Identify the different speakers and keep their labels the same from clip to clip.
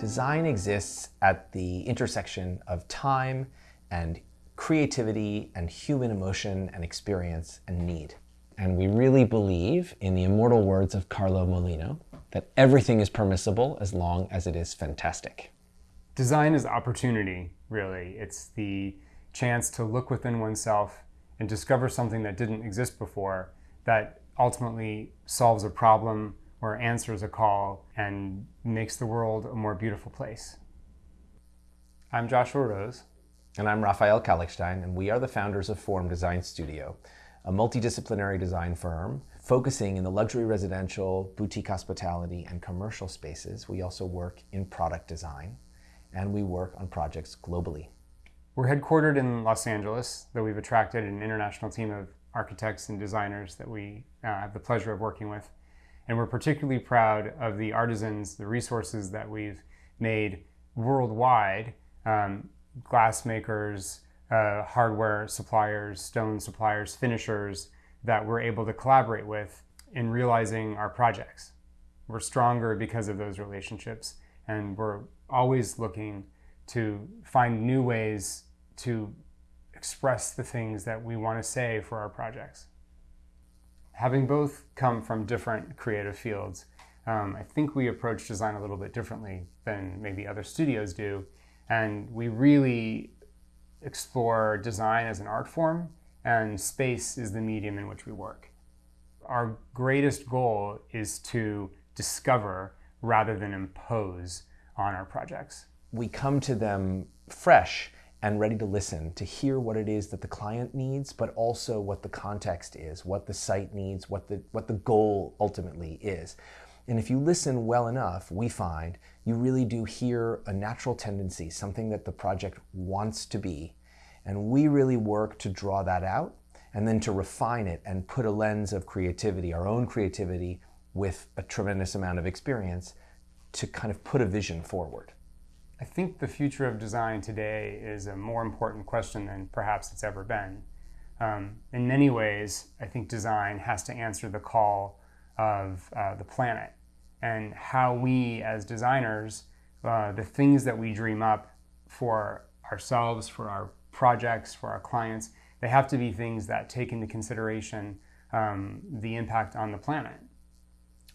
Speaker 1: Design exists at the intersection of time and creativity and human emotion and experience and need. And we really believe, in the immortal words of Carlo Mollino, that everything is permissible as long as it is fantastic.
Speaker 2: Design is opportunity, really. It's the chance to look within oneself and discover something that didn't exist before that ultimately solves a problem or answers a call and makes the world a more beautiful place. I'm Joshua Rose.
Speaker 1: And I'm Raphael Kallichstein, and we are the founders of Form Design Studio, a multidisciplinary design firm focusing in the luxury residential, boutique hospitality, and commercial spaces. We also work in product design, and we work on projects globally.
Speaker 2: We're headquartered in Los Angeles, though we've attracted an international team of architects and designers that we uh, have the pleasure of working with. And we're particularly proud of the artisans, the resources that we've made worldwide, um, glass makers, uh, hardware suppliers, stone suppliers, finishers that we're able to collaborate with in realizing our projects. We're stronger because of those relationships and we're always looking to find new ways to express the things that we want to say for our projects having both come from different creative fields, um, I think we approach design a little bit differently than maybe other studios do. And we really explore design as an art form, and space is the medium in which we work. Our greatest goal is to discover rather than impose on our projects.
Speaker 1: We come to them fresh and ready to listen, to hear what it is that the client needs, but also what the context is, what the site needs, what the, what the goal ultimately is. And if you listen well enough, we find you really do hear a natural tendency, something that the project wants to be. And we really work to draw that out and then to refine it and put a lens of creativity, our own creativity, with a tremendous amount of experience to kind of put a vision forward.
Speaker 2: I think the future of design today is a more important question than perhaps it's ever been. Um, in many ways, I think design has to answer the call of uh, the planet and how we as designers, uh, the things that we dream up for ourselves, for our projects, for our clients, they have to be things that take into consideration um, the impact on the planet.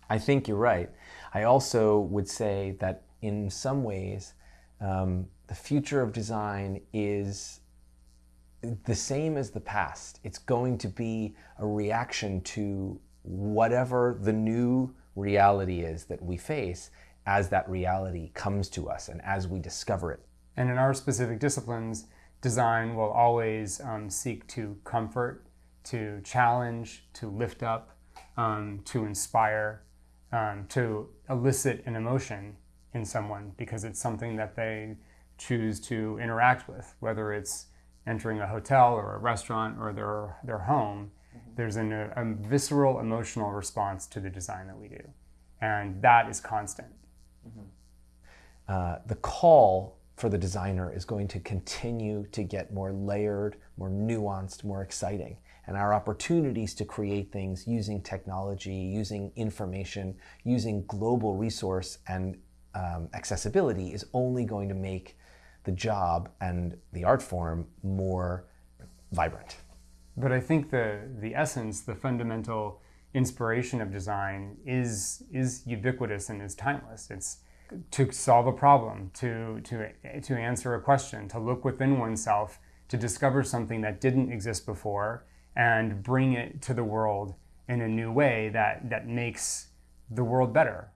Speaker 1: I think you're right. I also would say that in some ways, um, the future of design is the same as the past. It's going to be a reaction to whatever the new reality is that we face as that reality comes to us and as we discover it.
Speaker 2: And in our specific disciplines, design will always um, seek to comfort, to challenge, to lift up, um, to inspire, um, to elicit an emotion in someone because it's something that they choose to interact with, whether it's entering a hotel or a restaurant or their, their home, mm-hmm. there's an, a, a, visceral emotional response to the design that we do. And that is constant. Mm-hmm.
Speaker 1: Uh, the call for the designer is going to continue to get more layered, more nuanced, more exciting. And our opportunities to create things using technology, using information, using global resource and um, accessibility is only going to make the job and the art form more vibrant.
Speaker 2: But I think the, the essence, the fundamental inspiration of design is, is ubiquitous and is timeless. It's to solve a problem, to, to, to answer a question, to look within oneself, to discover something that didn't exist before and bring it to the world in a new way that, that makes the world better.